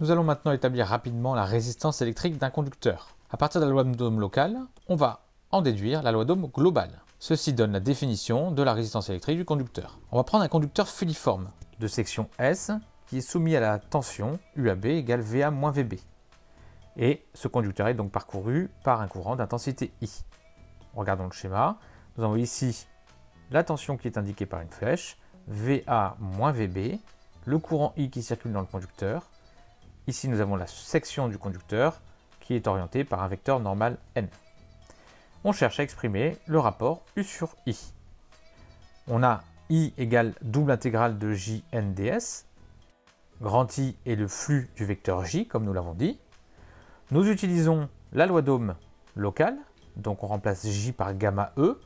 Nous allons maintenant établir rapidement la résistance électrique d'un conducteur. À partir de la loi d'Ohm locale, on va en déduire la loi d'Ohm globale. Ceci donne la définition de la résistance électrique du conducteur. On va prendre un conducteur filiforme de section S qui est soumis à la tension UAB égale VA-VB. Et ce conducteur est donc parcouru par un courant d'intensité I. Regardons le schéma. Nous avons ici la tension qui est indiquée par une flèche, VA-VB, le courant I qui circule dans le conducteur. Ici, nous avons la section du conducteur qui est orientée par un vecteur normal N. On cherche à exprimer le rapport U sur I. On a I égale double intégrale de JNDS. Grand I est le flux du vecteur J, comme nous l'avons dit. Nous utilisons la loi d'Ohm locale, donc on remplace J par gamma E,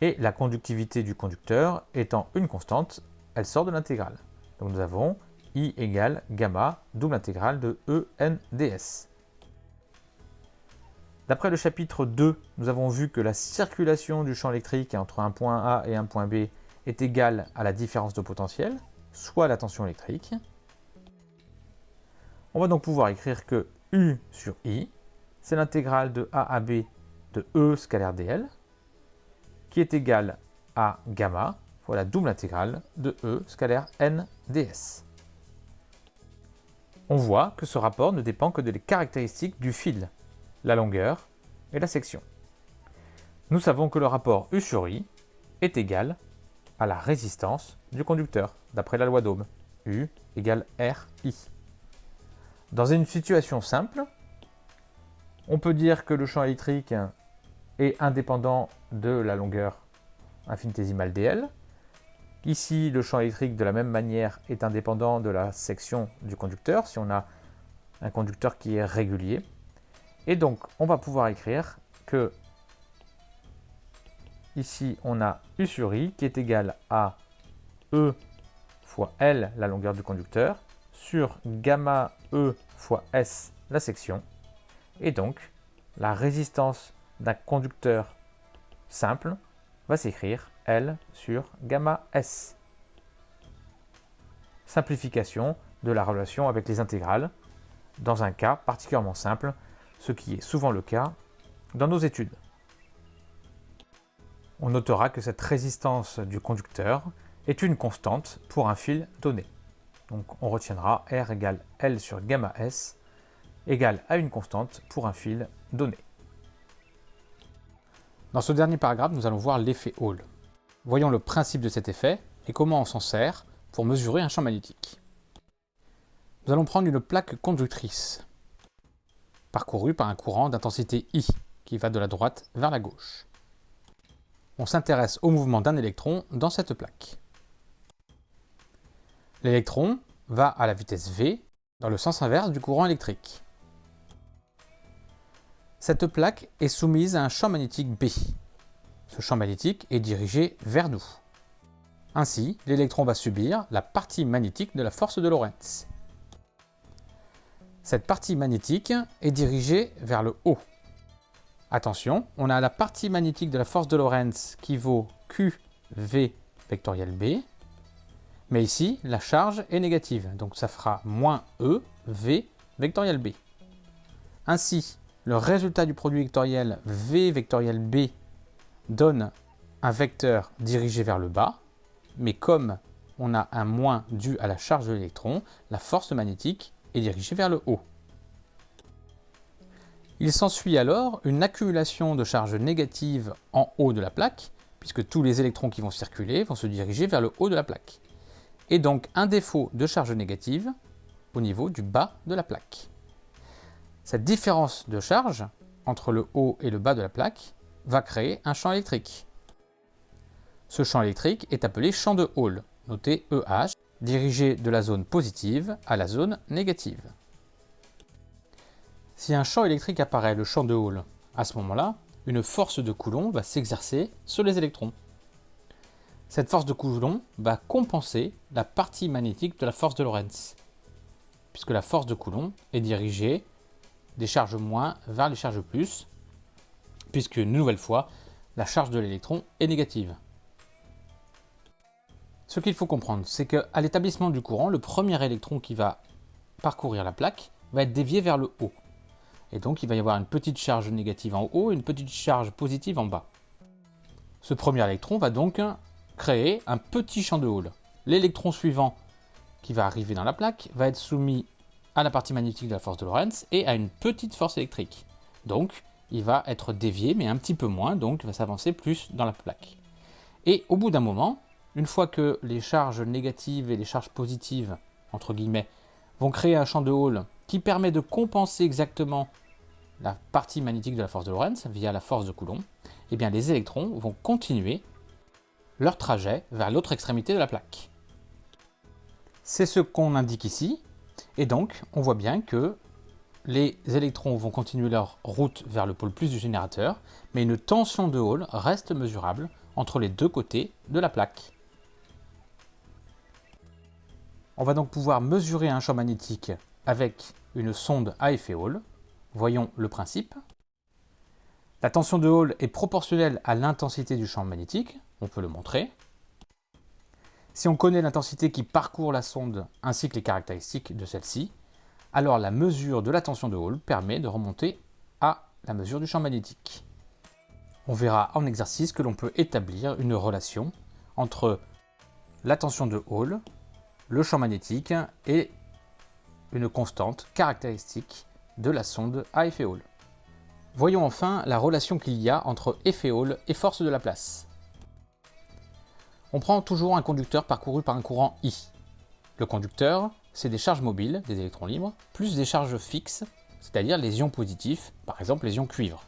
et la conductivité du conducteur étant une constante, elle sort de l'intégrale. Donc nous avons I égale gamma double intégrale de ENDS. D'après le chapitre 2, nous avons vu que la circulation du champ électrique entre un point A et un point B est égale à la différence de potentiel, soit la tension électrique. On va donc pouvoir écrire que U sur I, c'est l'intégrale de A à B de E scalaire dl, qui est égal à gamma fois la double intégrale de E scalaire n ds. On voit que ce rapport ne dépend que des caractéristiques du fil, la longueur et la section. Nous savons que le rapport U sur I est égal à la résistance du conducteur, d'après la loi d'Ohm. U égale RI. Dans une situation simple, on peut dire que le champ électrique est indépendant de la longueur infinitésimale dl. Ici, le champ électrique, de la même manière, est indépendant de la section du conducteur, si on a un conducteur qui est régulier. Et donc, on va pouvoir écrire que ici, on a U sur I qui est égal à E fois L, la longueur du conducteur, sur gamma E fois S, la section. Et donc, la résistance d'un conducteur simple va s'écrire L sur gamma S. Simplification de la relation avec les intégrales, dans un cas particulièrement simple, ce qui est souvent le cas dans nos études. On notera que cette résistance du conducteur est une constante pour un fil donné. Donc on retiendra R égale L sur gamma S égale à une constante pour un fil donné. Dans ce dernier paragraphe, nous allons voir l'effet Hall. Voyons le principe de cet effet et comment on s'en sert pour mesurer un champ magnétique. Nous allons prendre une plaque conductrice parcourue par un courant d'intensité I qui va de la droite vers la gauche. On s'intéresse au mouvement d'un électron dans cette plaque. L'électron va à la vitesse v dans le sens inverse du courant électrique. Cette plaque est soumise à un champ magnétique B. Ce champ magnétique est dirigé vers nous. Ainsi, l'électron va subir la partie magnétique de la force de Lorentz. Cette partie magnétique est dirigée vers le haut. Attention, on a la partie magnétique de la force de Lorentz qui vaut QV vectoriel B. Mais ici, la charge est négative, donc ça fera moins E, V vectoriel B. Ainsi, le résultat du produit vectoriel V vectoriel B donne un vecteur dirigé vers le bas, mais comme on a un moins dû à la charge de l'électron, la force magnétique est dirigée vers le haut. Il s'ensuit alors une accumulation de charges négatives en haut de la plaque, puisque tous les électrons qui vont circuler vont se diriger vers le haut de la plaque. Et donc un défaut de charge négative au niveau du bas de la plaque. Cette différence de charge entre le haut et le bas de la plaque va créer un champ électrique. Ce champ électrique est appelé champ de Hall, noté EH, dirigé de la zone positive à la zone négative. Si un champ électrique apparaît, le champ de Hall, à ce moment-là, une force de Coulomb va s'exercer sur les électrons. Cette force de Coulomb va compenser la partie magnétique de la force de Lorentz, puisque la force de Coulomb est dirigée des charges moins vers les charges plus, puisque, une nouvelle fois, la charge de l'électron est négative. Ce qu'il faut comprendre, c'est qu'à l'établissement du courant, le premier électron qui va parcourir la plaque va être dévié vers le haut. Et donc il va y avoir une petite charge négative en haut et une petite charge positive en bas. Ce premier électron va donc créer un petit champ de Hall. L'électron suivant qui va arriver dans la plaque va être soumis à la partie magnétique de la force de Lorentz et à une petite force électrique. Donc il va être dévié mais un petit peu moins, donc il va s'avancer plus dans la plaque. Et au bout d'un moment, une fois que les charges négatives et les charges positives, entre guillemets, vont créer un champ de Hall qui permet de compenser exactement la partie magnétique de la force de Lorentz via la force de Coulomb, eh bien les électrons vont continuer leur trajet vers l'autre extrémité de la plaque. C'est ce qu'on indique ici, et donc on voit bien que les électrons vont continuer leur route vers le pôle plus du générateur, mais une tension de Hall reste mesurable entre les deux côtés de la plaque. On va donc pouvoir mesurer un champ magnétique avec une sonde à effet Hall. Voyons le principe. La tension de Hall est proportionnelle à l'intensité du champ magnétique, on peut le montrer. Si on connaît l'intensité qui parcourt la sonde ainsi que les caractéristiques de celle-ci, alors la mesure de la tension de Hall permet de remonter à la mesure du champ magnétique. On verra en exercice que l'on peut établir une relation entre la tension de Hall, le champ magnétique et une constante caractéristique de la sonde à effet Hall. Voyons enfin la relation qu'il y a entre effet Hall et force de la place. On prend toujours un conducteur parcouru par un courant I. Le conducteur, c'est des charges mobiles, des électrons libres, plus des charges fixes, c'est-à-dire les ions positifs, par exemple les ions cuivre.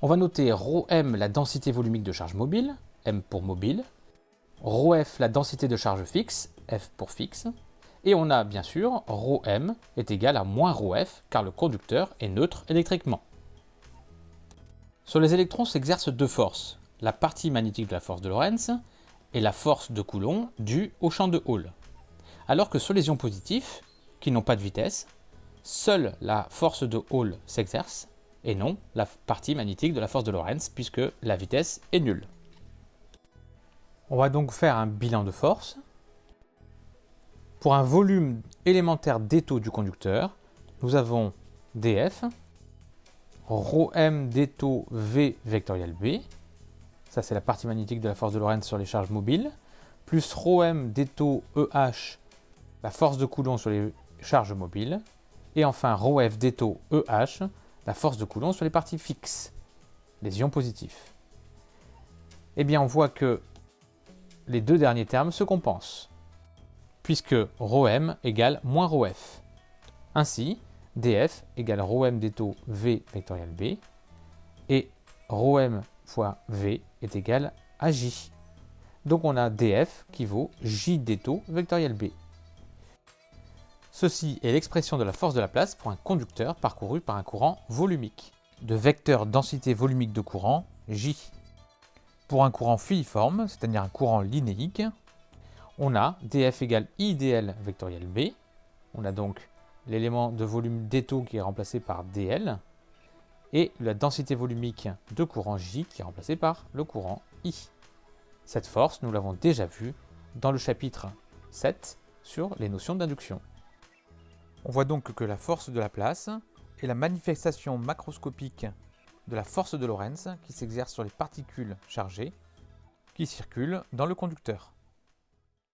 On va noter ρm la densité volumique de charge mobile, m pour mobile, ρf la densité de charge fixe, f pour fixe, et on a bien sûr ρm est égal à moins ρf car le conducteur est neutre électriquement. Sur les électrons s'exercent deux forces, la partie magnétique de la force de Lorentz et la force de Coulomb due au champ de Hall. Alors que sur les ions positifs, qui n'ont pas de vitesse, seule la force de Hall s'exerce et non la partie magnétique de la force de Lorentz puisque la vitesse est nulle. On va donc faire un bilan de force. Pour un volume élémentaire d'étau du conducteur, nous avons dF, ρm d'étau V vectoriel B, ça c'est la partie magnétique de la force de Lorentz sur les charges mobiles, plus ρm d'étau EH, la force de Coulomb sur les charges mobiles, et enfin ρf d'étau EH, la force de Coulomb sur les parties fixes, les ions positifs. Eh bien on voit que les deux derniers termes se compensent puisque ρm égale moins ρf. Ainsi, df égale ρm d'étau v vectoriel b, et ρm fois v est égal à j. Donc on a df qui vaut j d'étau vectoriel b. Ceci est l'expression de la force de la place pour un conducteur parcouru par un courant volumique, de vecteur densité volumique de courant, J. Pour un courant filiforme, c'est-à-dire un courant linéique, on a df égale idl vectoriel b. On a donc l'élément de volume d'étau qui est remplacé par dl et la densité volumique de courant J qui est remplacée par le courant I. Cette force, nous l'avons déjà vue dans le chapitre 7 sur les notions d'induction. On voit donc que la force de la place est la manifestation macroscopique de la force de Lorentz qui s'exerce sur les particules chargées qui circulent dans le conducteur.